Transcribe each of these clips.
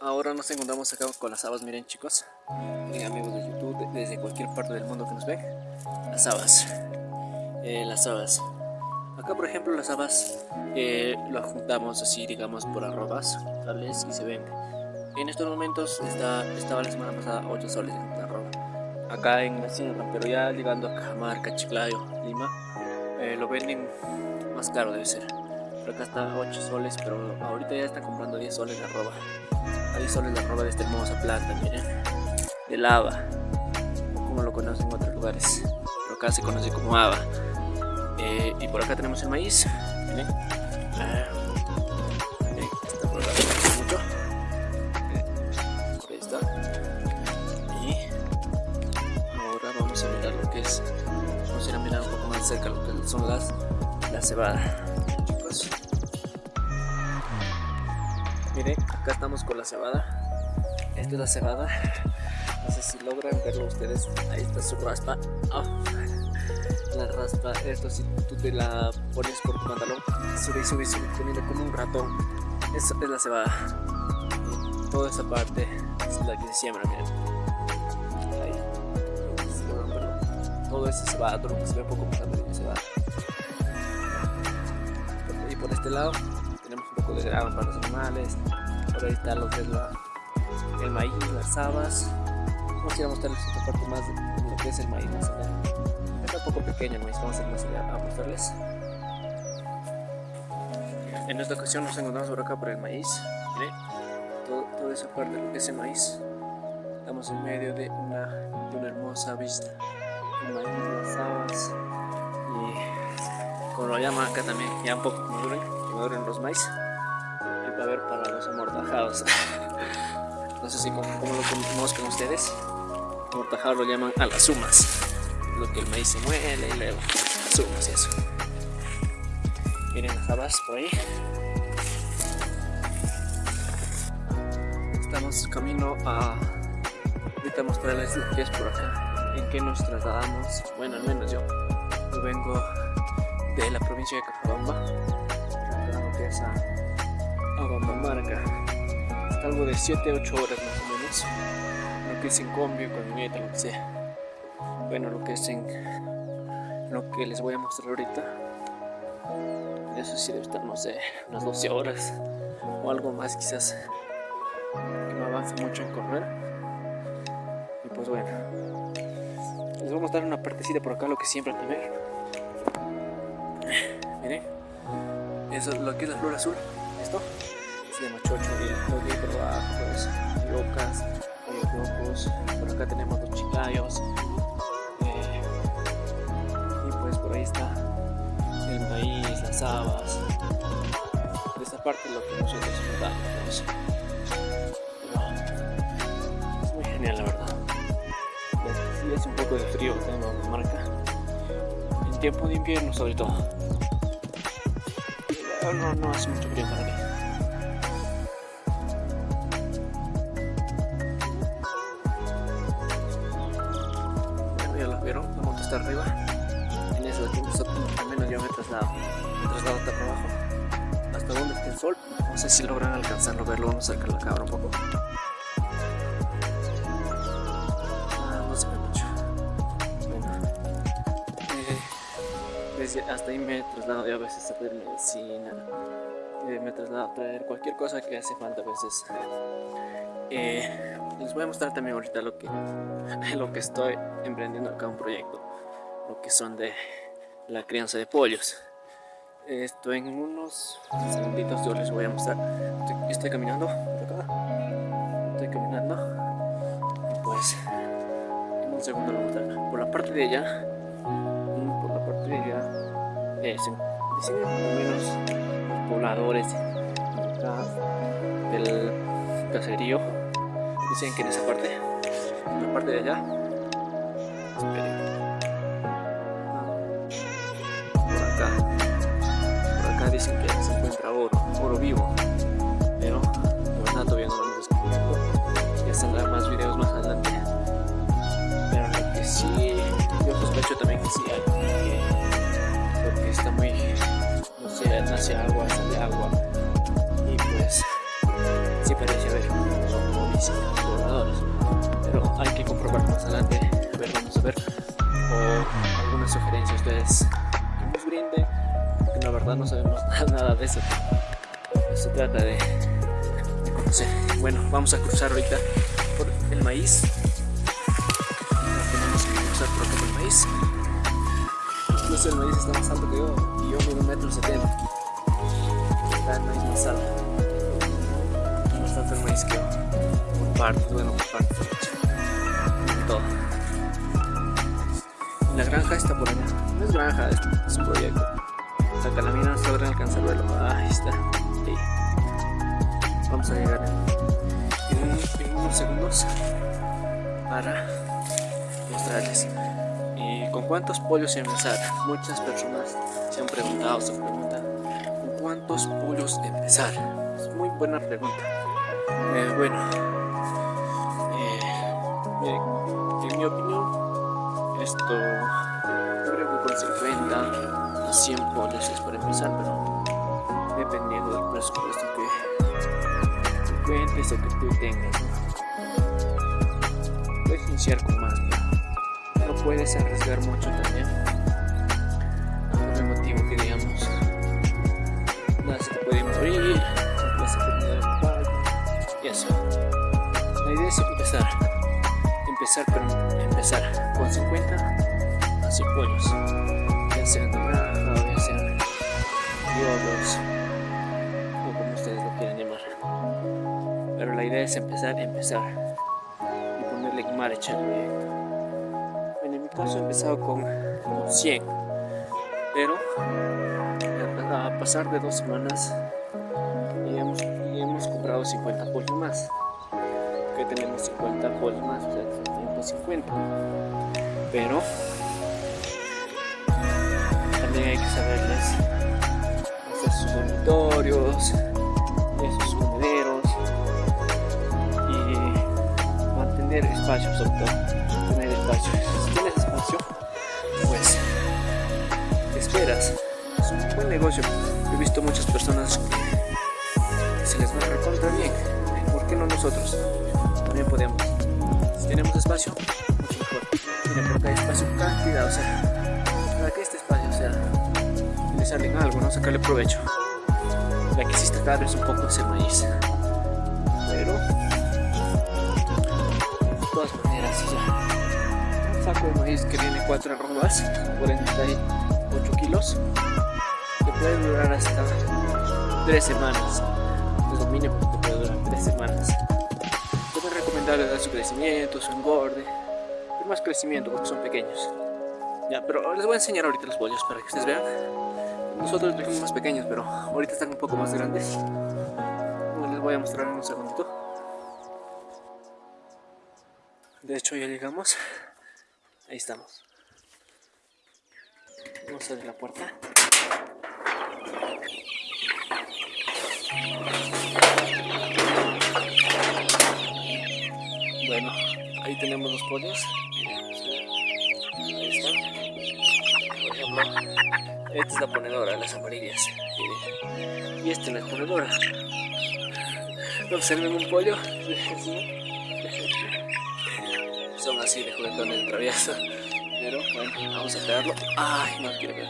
ahora nos encontramos acá con las habas, miren chicos, miren amigos de YouTube, desde cualquier parte del mundo que nos ven, las habas, eh, las habas. Acá por ejemplo las habas eh, lo juntamos así digamos por arrobas, tales y se ven. En estos momentos está, estaba la semana pasada 8 soles en arroba. Acá en la sierra, pero ya llegando a Cajamarca, Chiclayo, Lima, eh, lo venden más caro debe ser. Pero acá está 8 soles, pero ahorita ya están comprando 10 soles la arroba. A 10 soles la arroba de esta hermosa planta, miren. De lava, como lo conocen en otros lugares. Pero acá se conoce como haba. Eh, y por acá tenemos el maíz. Miren. Ah, está por mucho. Por ahí está. Y ahora vamos a mirar lo que es. Vamos a ir a mirar un poco más cerca lo que son las la cebada. Acá estamos con la cebada. Esta es la cebada. No sé si logran verlo ustedes. Ahí está su raspa. Ah la raspa, esto si tú te la pones por tu pantalón, sube y sube y sube, comiendo como un ratón. Eso es la cebada. Y toda esa parte es la que se siembra, miren. Todo ese cebada, todo lo que se ve un poco más amarillo cebada. Y por este lado tenemos un poco de grano para los animales. Por ahí está lo que es la, el maíz, las habas. Vamos a ir a mostrarles otra parte más de lo que es el maíz allá un poco pequeña, ¿no? vamos a ir más allá a mostrarles. En esta ocasión nos encontramos por acá por el maíz. Miren, todo, toda esa parte de lo que es el maíz. Estamos en medio de una, de una hermosa vista. El maíz, las habas y como lo llaman acá también, ya un poco maduren, maduren los maíz. Y haber para los amortajados. no sé si como, lo conozcan ustedes. Amortajados lo llaman a las sumas lo que el maíz se muele y luego subimos eso. Miren las habas por ahí. Estamos camino a ahorita mostrarles lo que por acá, en qué nos trasladamos. Bueno, al menos yo. Yo vengo de la provincia de Cajabamba, es a, Bambamarca. Algo de 7-8 horas más o menos. Lo que es en combio, con nieta, lo que sea. Bueno lo que es en lo que les voy a mostrar ahorita. Eso sí debe estar no sé unas 12 horas. O algo más quizás. Que no avance mucho en correr. Y pues bueno. Les voy a mostrar una partecita por acá lo que siempre también miren. Eso es lo que es la flor azul. Esto se llama chocho y lo que por abajo pues locas locos por acá tenemos los chicayos está el maíz, las habas. De esta parte lo que nosotros notamos. es muy genial la verdad. Sí es un poco de frío que tenemos en marca. En tiempo de invierno sobre todo. no, no hace mucho frío para mí. Vieron, la moto está arriba al menos yo me traslado, me traslado hasta abajo, hasta donde está el sol. No sé si logran alcanzarlo, verlo, vamos a sacar la cámara un poco. Ah, no se ve mucho. Bueno, eh, hasta ahí me traslado yo a veces a traer medicina, eh, me traslado a traer cualquier cosa que hace falta a veces. Eh, les voy a mostrar también ahorita lo que, lo que estoy emprendiendo acá un proyecto, lo que son de la crianza de pollos. Esto en unos segunditos yo les voy a mostrar. Estoy, caminando por acá. Estoy caminando. Pues en un segundo lo mostrar. Por la parte de allá, por la parte de allá, dicen, dicen más o menos los pobladores acá del caserío. Dicen que en esa parte, en la parte de allá, que se encuentra oro, oro vivo. Pero pues, la verdad todavía no lo hemos descubierto. Ya saldrán más videos más adelante. Pero lo que sí, yo sospecho también que sí hay. Eh, porque, está muy, no sé, nace agua, sale agua. Y pues, sí parece haber municipios gobernadores. Pero hay que comprobar más adelante. A ver, vamos a ver. O alguna sugerencia ustedes que nos brinden. La verdad no sabemos nada de eso. Se trata de, de conocer. Bueno, vamos a cruzar ahorita por el maíz. Tenemos que cruzar por acá por el maíz. Incluso el maíz está más alto que yo y yo mido un metro setenta. El maíz más alto. Más el maíz que yo. Por parte, bueno, por parte. Todo. La granja está por allá. No es granja, es un proyecto. Saca la mina, se logran alcanzar verlo. Ahí está. Vamos a llegar en, unos segundos para mostrarles. ¿Y con cuántos pollos empezar? Muchas personas se han preguntado, se preguntan, ¿con cuántos pollos empezar? Es muy buena pregunta. Eh, bueno, eh, en mi opinión, esto creo que con 50 a 100 pollos es para empezar, pero dependiendo del presupuesto que tú cuentes o que tú tengas. Puedes iniciar con más, no puedes arriesgar mucho también. Por el motivo que digamos, nada se puede morir, y eso. La idea es empezar, empezar, pero empezar con 50 a 100 pollos, biólogos o como ustedes lo quieran llamar. Pero la idea es empezar, empezar y ponerle marcha al proyecto. Bueno, en mi caso he empezado con, con 100, pero a pasar de dos semanas y hemos, y hemos comprado 50 pollos más. Que tenemos 50 pollos más, o sea, 150. Pero también hay que saberles dormitorios, sus comederos y mantener espacio sobre todo, tener espacio. Si tienes espacio, pues esperas. Es un buen negocio. He visto muchas personas que se les va a recontra bien. ¿Por qué no nosotros? También podemos. Si tenemos espacio, mucho mejor. Miren, porque hay espacio cantidad, o sea, para que este espacio sea utilizarle en algo, no sacarle provecho. La que existe cada vez un poco ese maíz. Pero, de todas maneras, ya. Saco de maíz que viene 4 arrobas, 48 kilos, que puede durar hasta 3 semanas. Es lo mínimo que puede durar 3 semanas. Yo me recomendaría dar su crecimiento, su engorde, pero más crecimiento porque son pequeños. Ya, pero les voy a enseñar ahorita los pollos para que ustedes vean. Nosotros los dejamos más pequeños, pero ahorita están un poco más grandes. Les voy a mostrar en un segundito. De hecho ya llegamos. Ahí estamos. Vamos a abrir la puerta. Bueno, ahí tenemos los pollos. Ahí están. Por ejemplo, esta es la ponedora, las amarillas. Y esta es la ponedora. Observen un pollo. Son así de juguetones de travieso. Pero bueno, vamos a pegarlo. Ay, no quiero ver.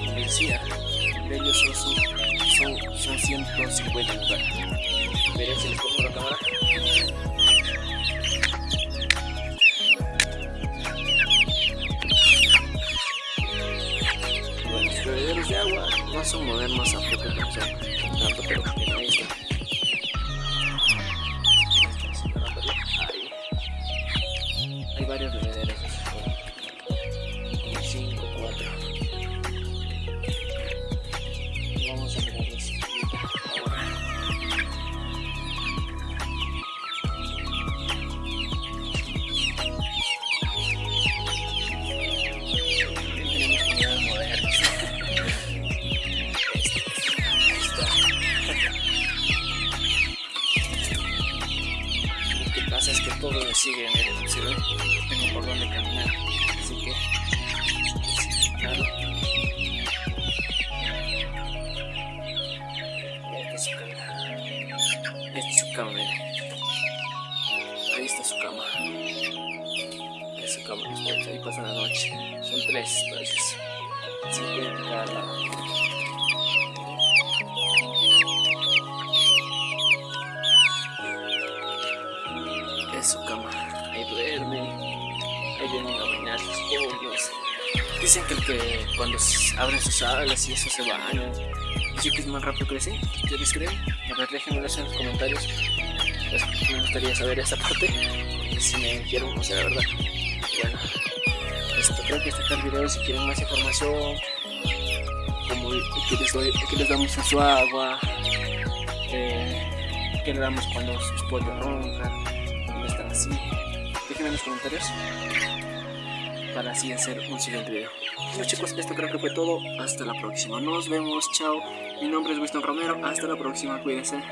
Y decía, son, son, son 150 en total. Veré si les pongo la cámara. De agua no son modernos a Esta es su cama, mira. Ahí está su cama. Es su cama, los pollos ahí pasan la noche. Son tres pollos. Cinco de cada es su cama. Ahí duerme. Ahí vienen a bañarse. Dicen que, el que cuando abren sus alas y eso se bañan. Dicen que es más rápido crece. ¿Ustedes creen? A ver, déjenme en los comentarios. Me gustaría saber esa parte. Si me dijeron, o sea, la verdad. Bueno, esto creo que está acá el video si quieren más información. Como que les, doy, que les damos a su agua. Eh, que le damos cuando sus pollos roncan. Están así. Déjenme en los comentarios para así hacer un siguiente video. Bueno chicos, esto creo que fue todo. Hasta la próxima. Nos vemos. Chao. Mi nombre es Winston Romero. Hasta la próxima. Cuídense.